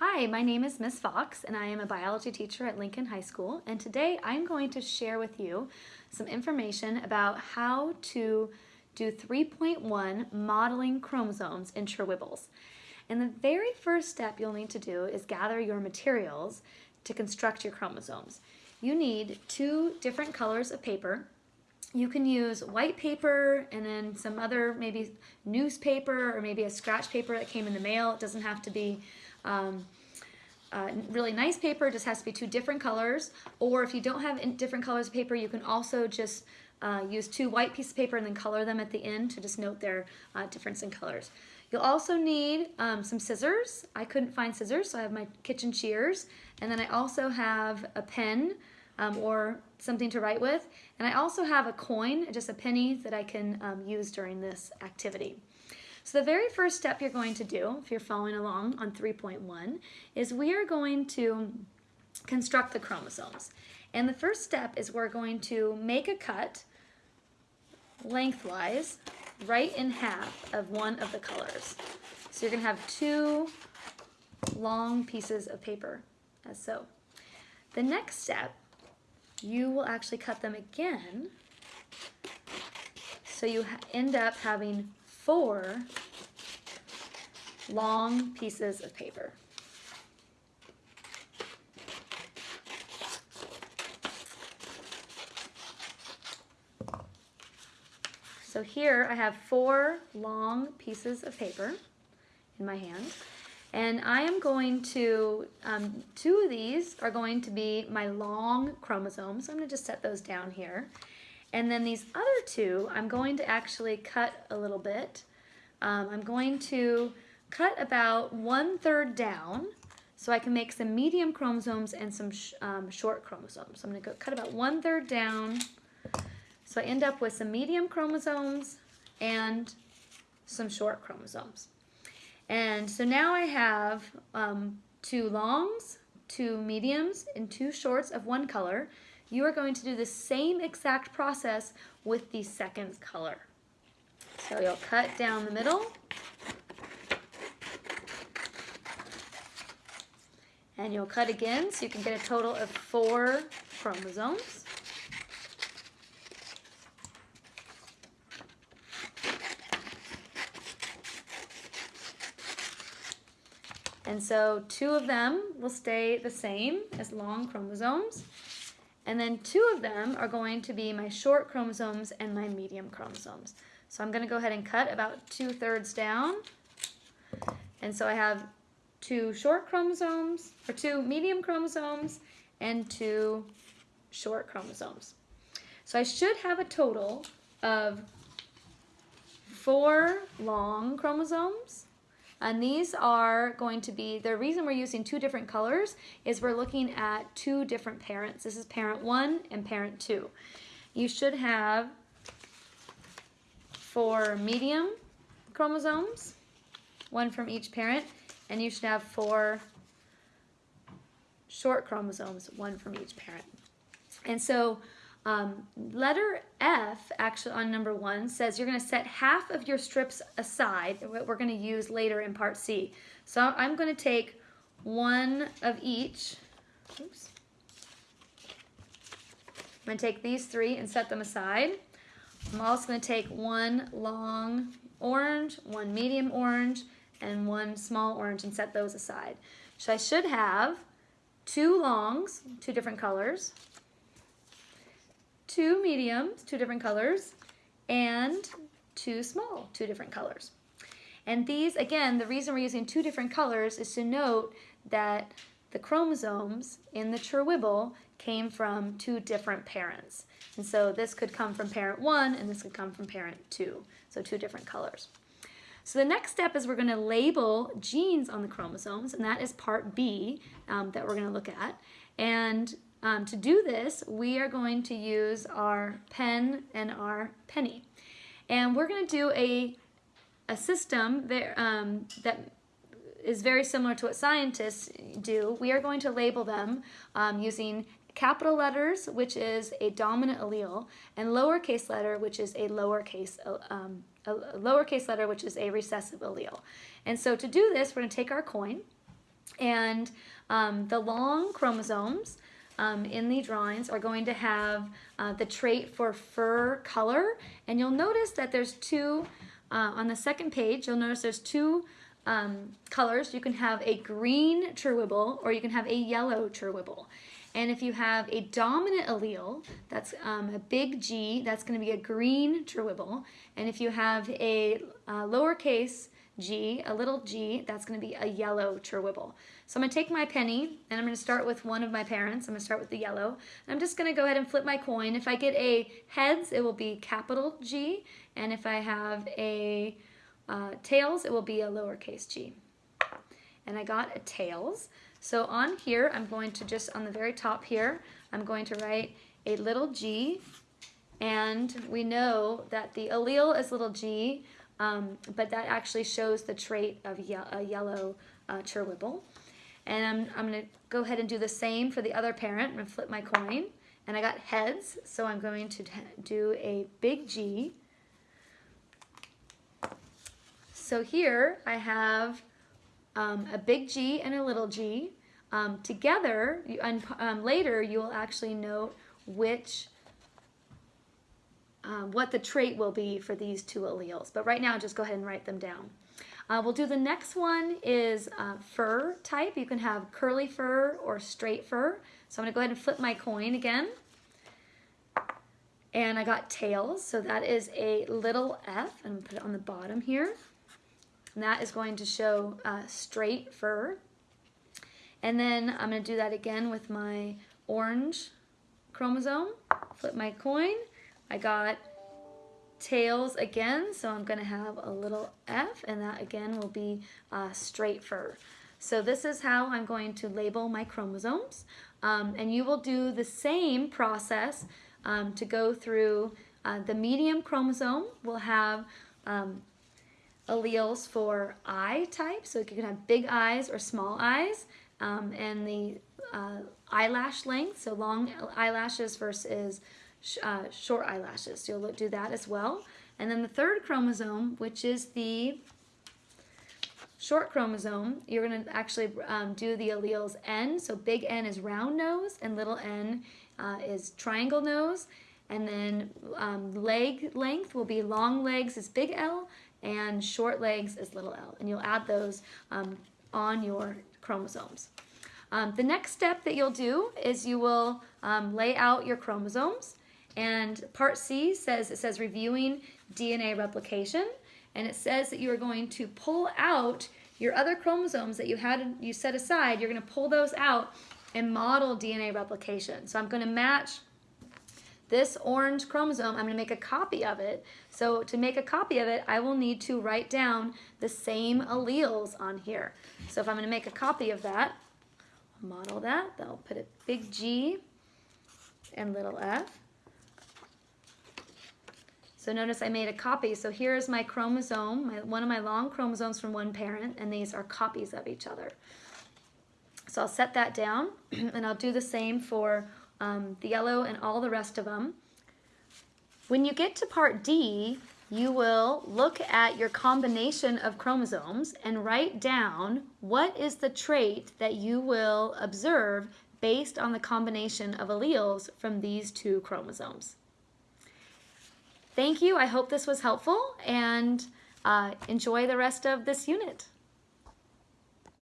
Hi, my name is Miss Fox and I am a biology teacher at Lincoln High School and today I'm going to share with you some information about how to do 3.1 modeling chromosomes in Churwibbles. And the very first step you'll need to do is gather your materials to construct your chromosomes. You need two different colors of paper. You can use white paper and then some other maybe newspaper or maybe a scratch paper that came in the mail. It doesn't have to be um, uh, really nice paper, just has to be two different colors. Or if you don't have different colors of paper, you can also just uh, use two white pieces of paper and then color them at the end to just note their uh, difference in colors. You'll also need um, some scissors. I couldn't find scissors, so I have my kitchen shears. And then I also have a pen um, or something to write with. And I also have a coin, just a penny that I can um, use during this activity. So the very first step you're going to do, if you're following along on 3.1, is we are going to construct the chromosomes. And the first step is we're going to make a cut lengthwise right in half of one of the colors. So you're going to have two long pieces of paper, as so. The next step, you will actually cut them again, so you end up having four long pieces of paper. So here I have four long pieces of paper in my hand. And I am going to, um, two of these are going to be my long chromosomes. So I'm going to just set those down here. And then these other two, I'm going to actually cut a little bit. Um, I'm going to cut about one third down so I can make some medium chromosomes and some sh um, short chromosomes. So I'm going to go cut about one third down. So I end up with some medium chromosomes and some short chromosomes. And so now I have um, two longs, two mediums, and two shorts of one color you are going to do the same exact process with the second color. So you'll cut down the middle. And you'll cut again so you can get a total of four chromosomes. And so two of them will stay the same as long chromosomes. And then two of them are going to be my short chromosomes and my medium chromosomes. So I'm going to go ahead and cut about two thirds down. And so I have two short chromosomes, or two medium chromosomes, and two short chromosomes. So I should have a total of four long chromosomes and these are going to be, the reason we're using two different colors is we're looking at two different parents. This is parent one and parent two. You should have four medium chromosomes, one from each parent, and you should have four short chromosomes, one from each parent. And so um, letter F, actually on number one, says you're going to set half of your strips aside, what we're going to use later in part C. So I'm going to take one of each. Oops. I'm going to take these three and set them aside. I'm also going to take one long orange, one medium orange, and one small orange and set those aside. So I should have two longs, two different colors, two mediums, two different colors, and two small, two different colors. And these, again, the reason we're using two different colors is to note that the chromosomes in the churwibble came from two different parents. And so this could come from parent one and this could come from parent two. So two different colors. So the next step is we're going to label genes on the chromosomes, and that is part B um, that we're going to look at. And um, to do this, we are going to use our pen and our penny. And we're going to do a, a system that, um, that is very similar to what scientists do. We are going to label them um, using capital letters, which is a dominant allele, and lowercase letter, which is a lowercase, um, a lowercase letter, which is a recessive allele. And so to do this, we're going to take our coin, And um, the long chromosomes um, in the drawings are going to have uh, the trait for fur color. And you'll notice that there's two, uh, on the second page, you'll notice there's two um, colors. You can have a green Trewhibble or you can have a yellow Trewhibble. And if you have a dominant allele, that's um, a big G, that's going to be a green Trewhibble. And if you have a uh, lowercase G, a little g, that's going to be a yellow Trewhibble. So I'm going to take my penny and I'm going to start with one of my parents. I'm going to start with the yellow. I'm just going to go ahead and flip my coin. If I get a heads, it will be capital G. And if I have a uh, tails, it will be a lowercase g. And I got a tails. So on here, I'm going to just, on the very top here, I'm going to write a little g. And we know that the allele is little g, um, but that actually shows the trait of ye a yellow uh. And I'm, I'm going to go ahead and do the same for the other parent. I'm going to flip my coin. And I got heads, so I'm going to do a big G. So here I have um, a big G and a little g. Um, together, and um, later you will actually note which um, what the trait will be for these two alleles. But right now, just go ahead and write them down. Uh, we'll do the next one is uh, fur type. You can have curly fur or straight fur. So I'm going to go ahead and flip my coin again. And I got tails, so that is a little f. To put it on the bottom here. And that is going to show uh, straight fur. And then I'm going to do that again with my orange chromosome. Flip my coin. I got tails again, so I'm going to have a little F, and that again will be uh, straight fur. So this is how I'm going to label my chromosomes. Um, and you will do the same process um, to go through uh, the medium chromosome will have um, alleles for eye type, so you can have big eyes or small eyes, um, and the uh, eyelash length, so long eyelashes versus uh, short eyelashes. So you'll do that as well. And then the third chromosome, which is the short chromosome, you're going to actually um, do the alleles N. So big N is round nose and little n uh, is triangle nose. And then um, leg length will be long legs is big L and short legs is little l. And you'll add those um, on your chromosomes. Um, the next step that you'll do is you will um, lay out your chromosomes and part C says, it says reviewing DNA replication. And it says that you are going to pull out your other chromosomes that you had you set aside. You're going to pull those out and model DNA replication. So I'm going to match this orange chromosome, I'm going to make a copy of it. So to make a copy of it, I will need to write down the same alleles on here. So if I'm going to make a copy of that, model that, I'll put a big G and little f. So notice I made a copy. So here's my chromosome, my, one of my long chromosomes from one parent, and these are copies of each other. So I'll set that down, and I'll do the same for um, the yellow and all the rest of them. When you get to part D, you will look at your combination of chromosomes and write down what is the trait that you will observe based on the combination of alleles from these two chromosomes. Thank you. I hope this was helpful and uh, enjoy the rest of this unit.